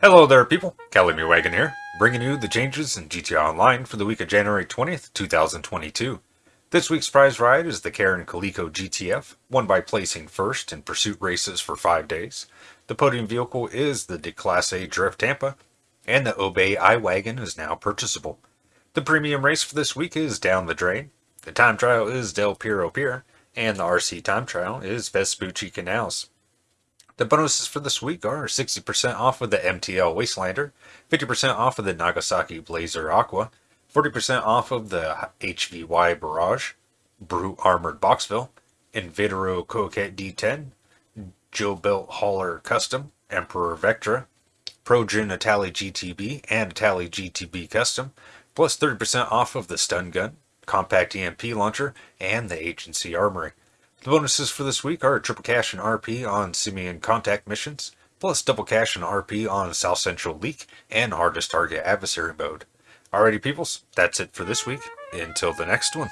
Hello there people, Kelly Wagon here, bringing you the changes in GTA Online for the week of January 20th, 2022. This week's prize ride is the Karin Calico GTF, won by placing first in pursuit races for 5 days. The podium vehicle is the Class A Drift Tampa, and the Obey I-Wagen is now purchasable. The premium race for this week is Down the Drain, the time trial is Del Perro Pier, and the RC time trial is Vespucci Canals. The bonuses for this week are 60% off of the MTL Wastelander, 50% off of the Nagasaki Blazer Aqua, 40% off of the HVY Barrage, Brute Armored Boxville, Invetero Coquette D10, JoBuilt Hauler Custom, Emperor Vectre, Progen Itali GTB and Itali GTB Custom, plus 30% off of the Stun Gun, Compact EMP Launcher, and the Agency Armory. The bonuses for this week are triple cash and RP on Simeon contact missions, plus double cash and RP on South Central Leak and Hardest Target Adversary mode. Alrighty peoples, that's it for this week. Until the next one.